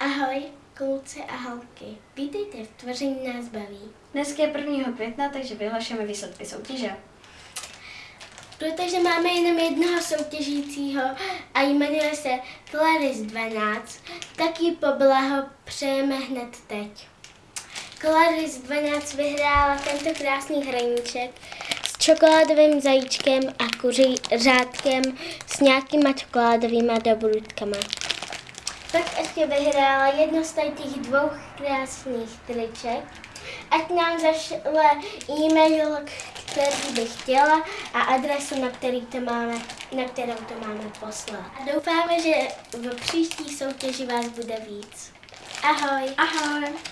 Ahoj, kluci a holky. Vítejte v Tvoření nás baví. Dneska je 1. května, takže vyhlašujeme výsledky soutěže. Protože máme jenom jednoho soutěžícího a jmenuje se Claris 12, tak ji poblaho přejeme hned teď. Claris 12 vyhrála tento krásný hraníček s čokoládovým zajíčkem a kuří řádkem s nějakýma čokoládovými dobrutkama. Pak ještě vyhrála jedno z těch dvou krásných triček. Ať nám zašle e-mail, který by chtěla a adresu, na, který to máme, na kterou to máme poslat. A doufáme, že v příští soutěži vás bude víc. Ahoj! Ahoj!